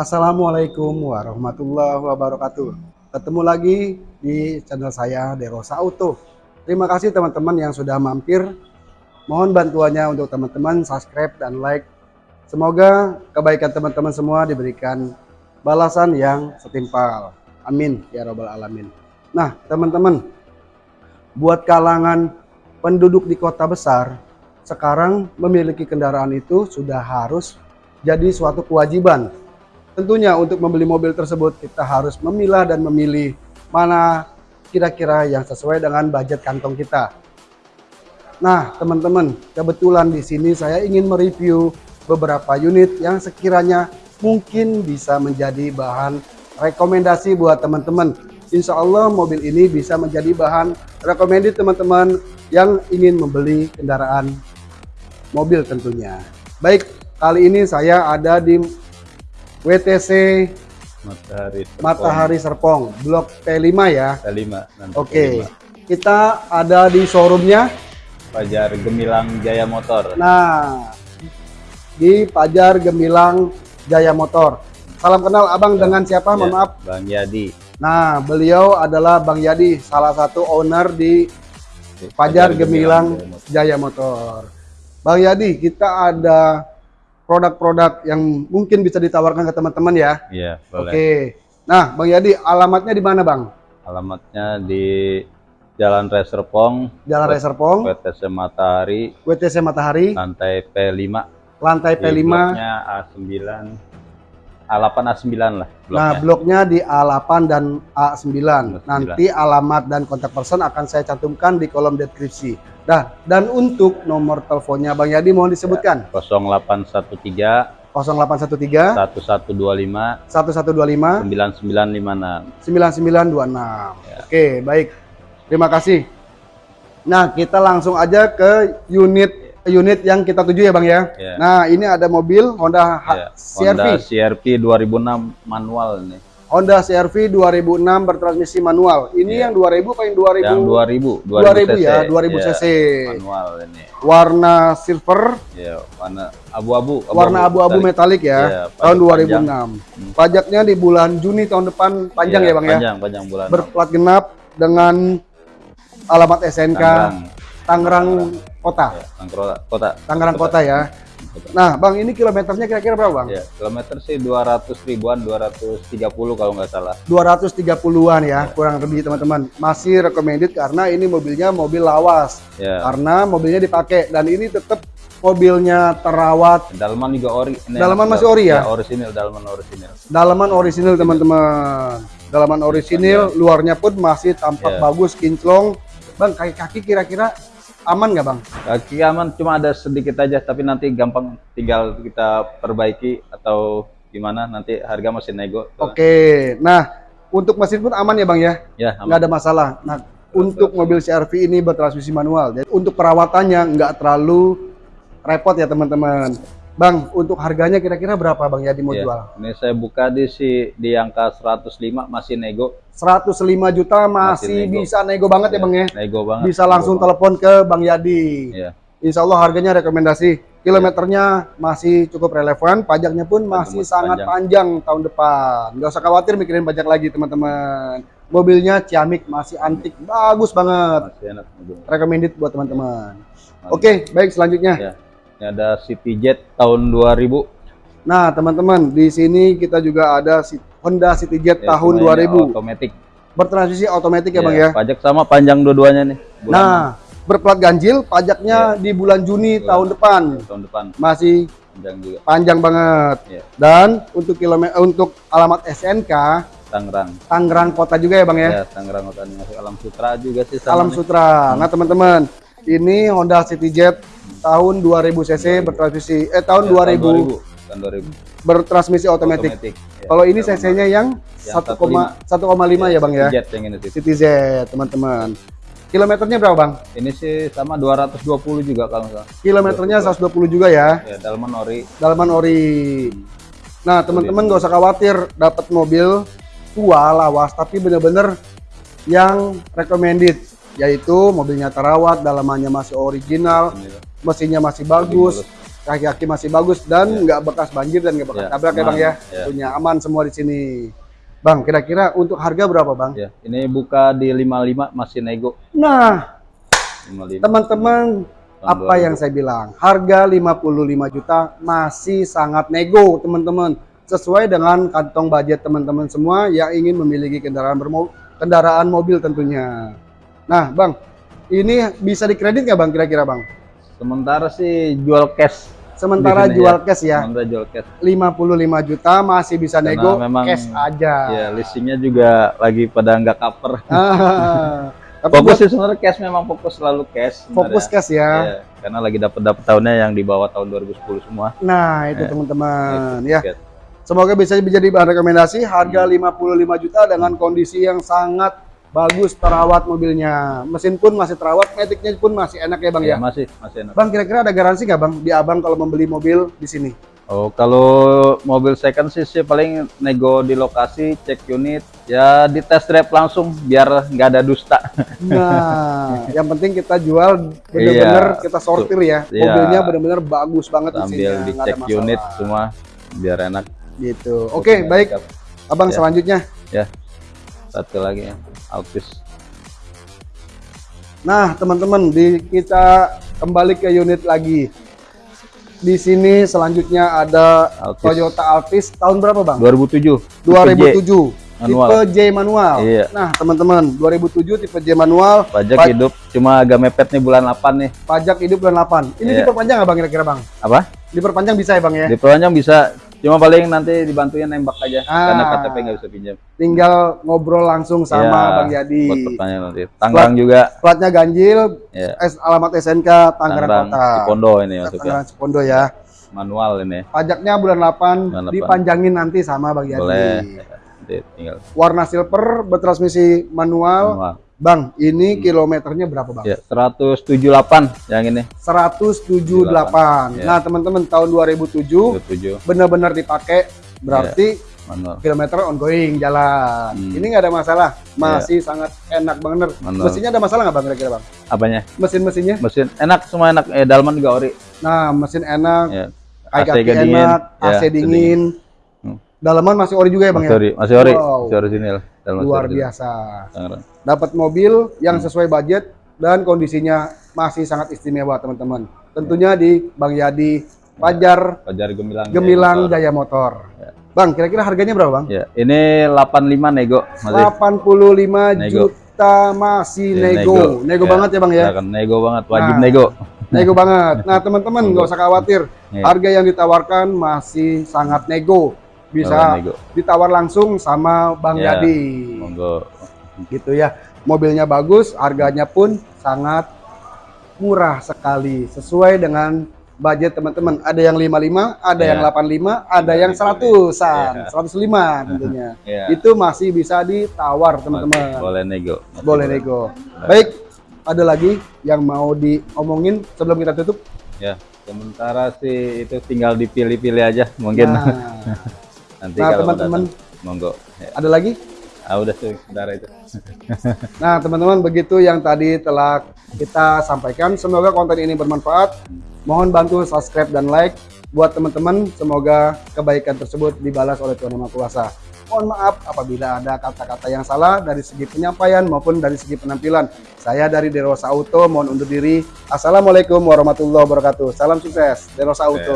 Assalamualaikum warahmatullahi wabarakatuh. Ketemu lagi di channel saya Derosa Auto. Terima kasih teman-teman yang sudah mampir. Mohon bantuannya untuk teman-teman subscribe dan like. Semoga kebaikan teman-teman semua diberikan balasan yang setimpal. Amin ya robbal alamin. Nah, teman-teman, buat kalangan penduduk di kota besar, sekarang memiliki kendaraan itu sudah harus jadi suatu kewajiban. Tentunya untuk membeli mobil tersebut kita harus memilah dan memilih mana kira-kira yang sesuai dengan budget kantong kita. Nah, teman-teman, kebetulan di sini saya ingin mereview beberapa unit yang sekiranya mungkin bisa menjadi bahan rekomendasi buat teman-teman insya Allah mobil ini bisa menjadi bahan recommended teman-teman yang ingin membeli kendaraan mobil tentunya. Baik, kali ini saya ada di WTC Matahari Serpong. Matahari Serpong, Blok T5 ya. T5. nanti Oke, T5. kita ada di showroomnya. Fajar Gemilang Jaya Motor. Nah, di Pajar Gemilang Jaya Motor. Salam kenal abang Ya, dengan siapa? Mohon Ya, maaf. Bang Yadi. Nah, beliau adalah Bang Yadi, salah satu owner di Fajar Gemilang Jaya Motor. Jaya Motor. Bang Yadi, kita ada produk-produk yang mungkin bisa ditawarkan ke teman-teman ya. Iya, boleh. Oke. Nah, Bang Yadi, alamatnya di mana, Bang? Alamatnya di Jalan Reserpong, Jalan Reserpong, WTC Matahari, WTC Matahari, lantai P5. lantai Di P5. bloknya A9, A8 A9 lah bloknya. Nah, bloknya di A8 dan A9. A9. Nanti alamat dan kontak person akan saya cantumkan di kolom deskripsi. Nah, dan untuk nomor teleponnya Bang Yadi mohon disebutkan. 0813 0813 1125 1125 9956. 9926. Ya. Oke, baik. Terima kasih. Nah, kita langsung aja ke unit unit yang kita tuju ya, Bang ya. Ya. Nah, ini ada mobil Honda H- Ya, CR-V. Honda CRV 2006 manual ini. Honda CR-V 2006 bertransmisi manual. Ini Ya. yang 2000 apa yang 2000? Yang 2000, 2000 ya, cc. 2000 Ya, cc. Manual ini. Warna silver, Ya, warna abu-abu. warna abu-abu metalik ya, Iya, tahun pajak 2006. Hmm. Pajaknya di bulan Juni tahun depan panjang ya, Bang ya. Panjang, panjang bulan. Berplat genap dengan alamat SNK Tangerang. Tangerang Kota. Ya, Tangerang kota. Tangerang Kota ya. Nah, Bang, ini kilometernya kira-kira berapa, Bang? Ya, kilometer sih 200 ribuan, 230 kalau nggak salah. 230-an ya, kurang lebih teman-teman. Masih recommended karena ini mobilnya mobil lawas. Ya, Karena mobilnya dipakai dan ini tetap mobilnya terawat. dalaman juga ori. Dalaman masih ori ya? orisinil, dalaman orisinil. Dalaman orisinil teman-teman. Dalaman orisinil, luarnya pun masih tampak Ya. bagus, kinclong. Bang, kaki-kaki kira-kira aman nggak, Bang? Kaki aman cuma ada sedikit aja, tapi nanti gampang tinggal kita perbaiki atau gimana nanti harga masih nego. Oke. Nah, untuk mesin pun aman ya, Bang ya? Ya, nggak aman. ada masalah. Nah, untuk mobil CR-V ini bertransmisi manual. Jadi untuk perawatannya nggak terlalu repot ya teman-teman. Bang, untuk harganya kira-kira berapa Bang Yadi mau Ya, jual? Ini saya buka di si di angka 105 masih nego. 105 juta masih, Masih nego. bisa nego banget ya Bang ya. Nego banget. Bisa nego langsung banget. telepon ke Bang Yadi. Iya. Insya Allah harganya rekomendasi. Kilometernya masih cukup relevan, pajaknya pun masih sangat panjang. tahun depan. Nggak usah khawatir mikirin pajak lagi teman-teman. Mobilnya ciamik, masih antik, bagus banget. Masih enak. recommended buat teman-teman. Oke, baik selanjutnya. Ya. Ini ada CityJet tahun 2000. Nah, teman-teman, di sini kita juga ada Honda CityJet Ya, tahun cuma ini 2000. Otomatis. Bertransmisi otomatis ya, Bang ya. Pajak sama panjang dua-duanya nih. Bulan Nah, berplat ganjil, pajaknya di bulan Juni Bulan- tahun depan. tahun depan Masih panjang juga. panjang banget. Ya. Dan untuk kilometer untuk alamat SNK Tangerang. Tangerang Kota juga ya, Bang ya. Ya, Tangerang Kota masuk Alam Sutra juga sih sama Alam nih. Sutra. Nah, teman-teman, ini Honda CityJet tahun 2000 cc bertransmisi eh tahun 2000 Tahun 2000. bertransmisi otomatis. Ya, Kalau ini cc-nya yang Yang 1,1,5 ya Bang ya. Yang ini sih. City Z, teman-teman. Kilometernya berapa Bang? Ini sih sama 220 juga kalau nggak salah. Kilometernya 120 juga ya. Ya, Dalman ori. Dalaman ori. Nah, teman-teman nggak usah khawatir dapat mobil tua lawas tapi bener-bener yang recommended yaitu mobilnya terawat, dalamannya masih original, Ini, mesinnya masih bagus, kaki-kaki masih bagus dan nggak bekas banjir dan nggak bekas Ya, tabrak ya bang ya. Ya. Punya aman semua di sini. Bang, kira-kira untuk harga berapa bang? Ya, ini buka di 55 masih nego. Nah, 55. teman-teman apa yang saya bilang, harga 55 juta masih sangat nego teman-teman. Sesuai dengan kantong budget teman-teman semua yang ingin memiliki kendaraan bermo kendaraan mobil tentunya. Nah, bang, ini bisa dikredit nggak bang kira-kira bang? Sementara sih jual cash. Sementara jual ya. cash ya, Sementara jual cash. 55 juta masih bisa Karena nego memang- cash aja. Ya, listingnya juga lagi pada nggak cover. Ah, tapi Fokus buat sih sebenarnya cash memang fokus selalu cash. fokus sebenarnya. cash ya. Iya, karena lagi dapat dapat tahunnya yang di bawah tahun 2010 semua. Nah, itu Ya. teman-teman ya. tiket. Semoga bisa menjadi bahan rekomendasi harga Hmm. 55 juta dengan kondisi yang sangat bagus terawat mobilnya. Mesin pun masih terawat, metiknya pun masih enak ya Bang Iya, ya. masih masih enak. Bang kira-kira ada garansi nggak Bang di Abang kalau membeli mobil di sini? Oh, kalau mobil second sih sih paling nego di lokasi, cek unit, ya di test drive langsung biar nggak ada dusta. Nah, yang penting kita jual bener-bener Iya, kita sortir ya. Iya. Mobilnya bener-bener bagus banget Sambil dicek masalah. unit semua biar enak. Gitu. Oke, baik. Abang Ya. selanjutnya. Ya. Satu lagi ya, Altis. Nah, teman-teman, di kita kembali ke unit lagi. Di sini selanjutnya ada Altis. Toyota Altis tahun berapa, Bang? 2007. 2007. Manual. Tipe J manual. Iya. Nah, teman-teman, 2007 tipe J manual, Pajak Pa- hidup cuma agak mepet nih bulan 8 nih. pajak hidup bulan 8. Ini Iya. diperpanjang nggak Bang kira-kira, Bang? Apa? Diperpanjang bisa ya, Bang ya? Di Pelanjang bisa, cuma paling nanti dibantuin nembak aja Ah. karena KTP nggak bisa pinjam. Tinggal ngobrol langsung sama Iya, Bang Yadi. Buat pertanyaan nanti. Tangerang juga, Platnya ganjil, ya. S- alamat SNK Tangerang Tangerang, Kota. Cipondo ini. Tangerang Cipondo ya. Manual ini. Pajaknya bulan 8, Bulan 8. dipanjangin nanti sama Bang Yadi. Boleh. Ya, Nanti tinggal Warna silver, bertransmisi manual. manual. Bang, ini kilometernya berapa Bang? Ya, 178 yang ini. 178. Ya. Nah, teman-teman tahun 2007 27 benar-benar dipakai berarti manual. kilometer ongoing jalan. Hmm. Ini nggak ada masalah, masih sangat enak banget. Mesinnya ada masalah nggak bang kira-kira bang? Apanya? Mesin-mesinnya? Mesin enak semua enak. Eh dalman juga ori. Nah, mesin enak, Ya. AC dingin. enak, Ya, AC dingin. Dalaman masih ori juga ya bang Masih ori, ya? masih ori. Wow. Masih orisinil. Dalman Luar orisinil. biasa. Dapat mobil yang Hmm. sesuai budget dan kondisinya masih sangat istimewa teman-teman. Tentunya di Bang Yadi, Pajar, Pajar Gemilang. Gemilang Motor. Jaya Motor. Ya. Bang, kira-kira harganya berapa bang? Ya, ini 85 nego masih. 85 Nego. juta masih Ya, nego. Nego, Ya, banget ya bang ya? nego banget, wajib Nah. nego. Nego banget. Nah teman-teman nggak usah khawatir. Ya. Harga yang ditawarkan masih sangat nego. Bisa ditawar langsung sama Bang Ya. Yadi. Monggo. Gitu ya. Mobilnya bagus, harganya pun sangat murah sekali. Sesuai dengan budget teman-teman. Ada yang 55, ada Ya. yang 85, ada Ya, yang gitu. 100-an, Ya. 105 tentunya. Ya. Itu masih bisa ditawar teman-teman. Boleh nego. Masih Boleh nego. Baik, ada lagi yang mau diomongin sebelum kita tutup? Ya, sementara sih itu tinggal dipilih-pilih aja mungkin. Nah, Nanti Nah, kalau teman-teman. monggo. Ya. ada lagi? Ah, udah sih, sementara itu. Nah, teman-teman, begitu yang tadi telah kita sampaikan. Semoga konten ini bermanfaat. Mohon bantu subscribe dan like. Buat teman-teman, semoga kebaikan tersebut dibalas oleh Tuhan Yang Maha Kuasa. Mohon maaf apabila ada kata-kata yang salah dari segi penyampaian maupun dari segi penampilan. Saya dari Derosa Auto, mohon undur diri. Assalamualaikum warahmatullahi wabarakatuh. Salam sukses, Derosa Auto.